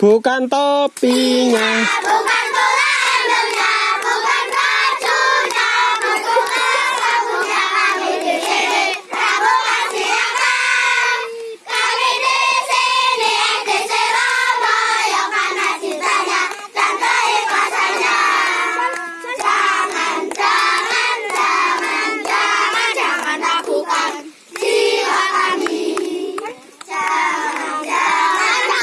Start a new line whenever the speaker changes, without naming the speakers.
Bukan topinya.
Bukan topinya.